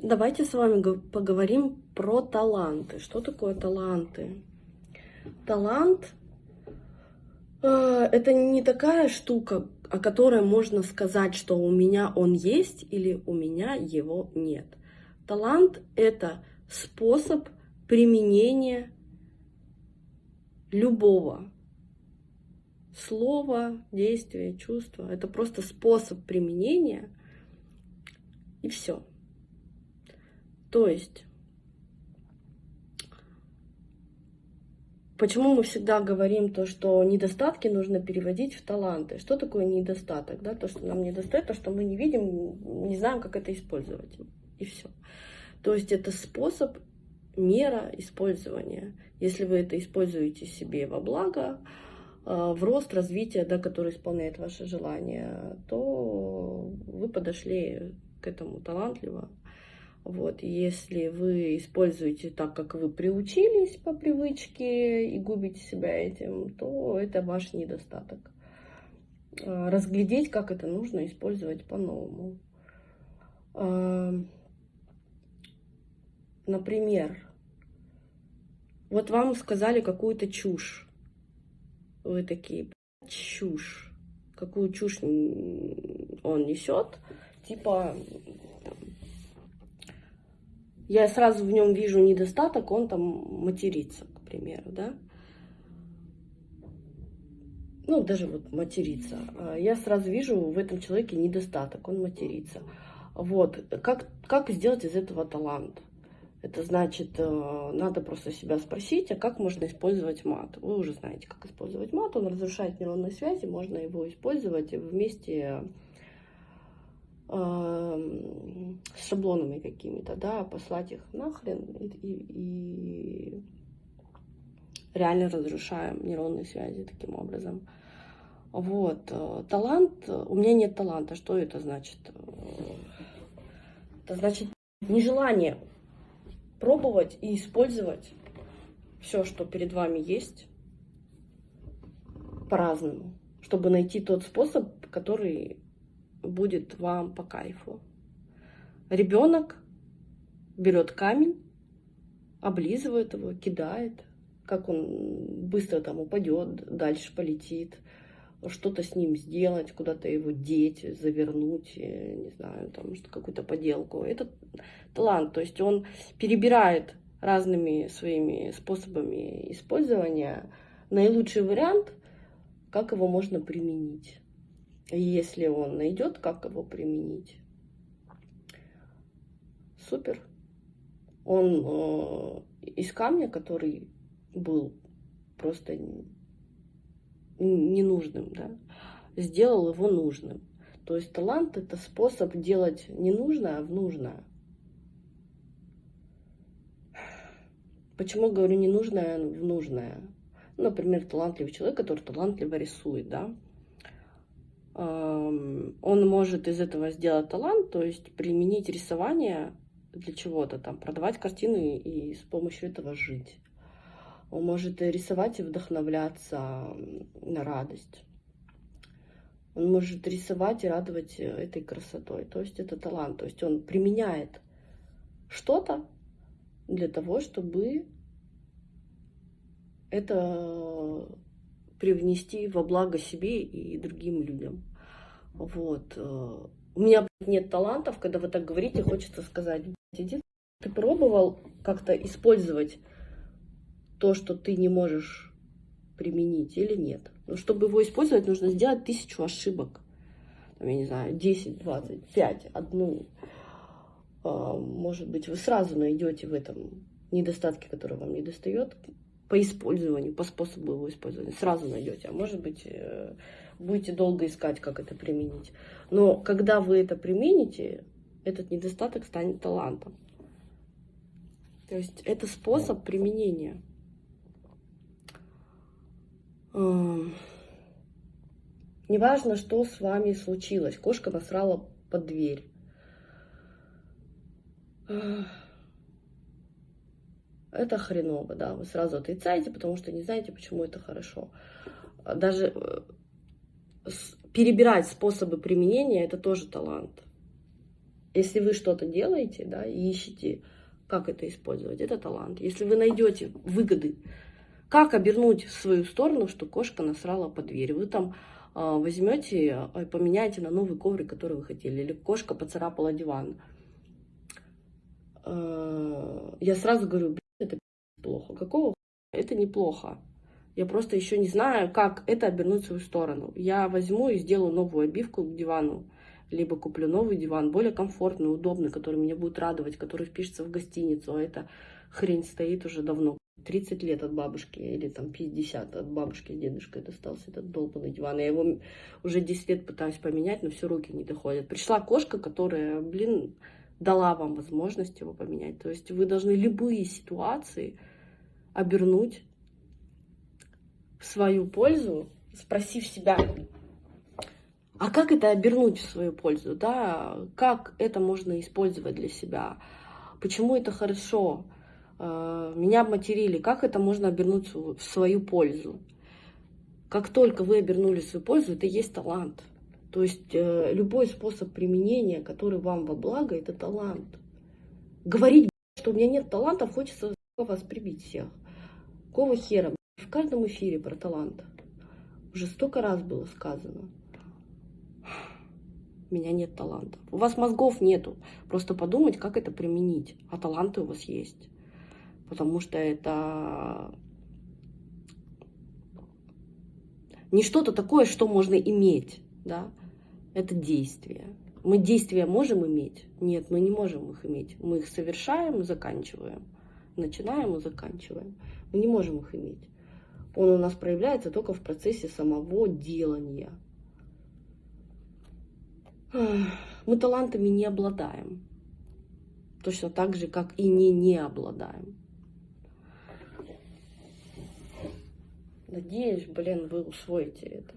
Давайте с вами поговорим про таланты. Что такое таланты? Талант э, это не такая штука, о которой можно сказать, что у меня он есть или у меня его нет. Талант это способ применения любого слова, действия, чувства. Это просто способ применения и все. То есть, почему мы всегда говорим то, что недостатки нужно переводить в таланты? Что такое недостаток? Да? То, что нам недостает, то, что мы не видим, не знаем, как это использовать. И все. То есть это способ, мера использования. Если вы это используете себе во благо, э, в рост развития, да, который исполняет ваши желания, то вы подошли к этому талантливо. Вот, если вы используете так, как вы приучились по привычке и губите себя этим, то это ваш недостаток. А, разглядеть, как это нужно использовать по-новому. А, например, вот вам сказали какую-то чушь. Вы такие, чушь. Какую чушь он несет? Типа, я сразу в нем вижу недостаток, он там матерится, к примеру, да. Ну, даже вот материться. Я сразу вижу в этом человеке недостаток, он матерится. Вот, как, как сделать из этого талант? Это значит, э, надо просто себя спросить, а как можно использовать мат? Вы уже знаете, как использовать мат. Он разрушает нейронные связи, можно его использовать вместе с шаблонами какими-то, да, послать их нахрен и, и, и реально разрушаем нейронные связи таким образом. Вот, э, талант, у меня нет таланта, что это значит? Это значит нежелание пробовать и использовать все, что перед вами есть, по-разному, чтобы найти тот способ, который будет вам по кайфу. Ребенок берет камень, облизывает его, кидает, как он быстро там упадет, дальше полетит, что-то с ним сделать, куда-то его деть, завернуть, не знаю, там какую-то поделку. Это талант, то есть он перебирает разными своими способами использования наилучший вариант, как его можно применить если он найдет, как его применить, супер. Он э, из камня, который был просто ненужным, да, сделал его нужным. То есть талант это способ делать не нужное, а в нужное. Почему говорю не нужное, в нужное? Например, талантливый человек, который талантливо рисует, да, он может из этого сделать талант, то есть применить рисование для чего-то, там, продавать картины и с помощью этого жить. Он может рисовать и вдохновляться на радость. Он может рисовать и радовать этой красотой. То есть это талант. То есть он применяет что-то для того, чтобы это привнести во благо себе и другим людям. Вот. Э, у меня нет талантов, когда вы так говорите, хочется сказать, иди, ты пробовал как-то использовать то, что ты не можешь применить или нет? Но чтобы его использовать, нужно сделать тысячу ошибок. Я не знаю, 10, 20, 5, одну. А, может быть, вы сразу найдете в этом недостатки, которые вам не достает, по использованию, по способу его использования. Сразу найдете. А может быть, э, будете долго искать, как это применить. Но когда вы это примените, этот недостаток станет талантом. То есть это способ применения. Неважно, что с вами случилось. Кошка насрала под дверь. Это хреново, да. Вы сразу отрицаете, потому что не знаете, почему это хорошо. Даже э, перебирать способы применения, это тоже талант. Если вы что-то делаете, да, и ищете, как это использовать, это талант. Если вы найдете выгоды, как обернуть в свою сторону, что кошка насрала по двери, вы там а, возьмете и поменяете на новый коврик, который вы хотели, или кошка поцарапала диван. А, я сразу говорю, это плохо. Какого это неплохо? Я просто еще не знаю, как это обернуть в свою сторону. Я возьму и сделаю новую обивку к дивану, либо куплю новый диван, более комфортный, удобный, который меня будет радовать, который впишется в гостиницу, а эта хрень стоит уже давно. 30 лет от бабушки, или там 50 от бабушки с дедушкой достался этот долбанный диван. Я его уже 10 лет пытаюсь поменять, но все руки не доходят. Пришла кошка, которая, блин, дала вам возможность его поменять. То есть вы должны любые ситуации обернуть в свою пользу, спросив себя, а как это обернуть в свою пользу, да, как это можно использовать для себя, почему это хорошо, э, меня обматерили, как это можно обернуть в свою пользу. Как только вы обернули свою пользу, это есть талант. То есть э, любой способ применения, который вам во благо, это талант. Говорить, что у меня нет талантов, хочется вас прибить всех. Какого хера? В каждом эфире про талант. Уже столько раз было сказано. У меня нет талантов. У вас мозгов нету. Просто подумать, как это применить. А таланты у вас есть. Потому что это не что-то такое, что можно иметь. Да? Это действие. Мы действия можем иметь? Нет, мы не можем их иметь. Мы их совершаем и заканчиваем. Начинаем и заканчиваем. Мы не можем их иметь он у нас проявляется только в процессе самого делания. Мы талантами не обладаем. Точно так же, как и не не обладаем. Надеюсь, блин, вы усвоите это.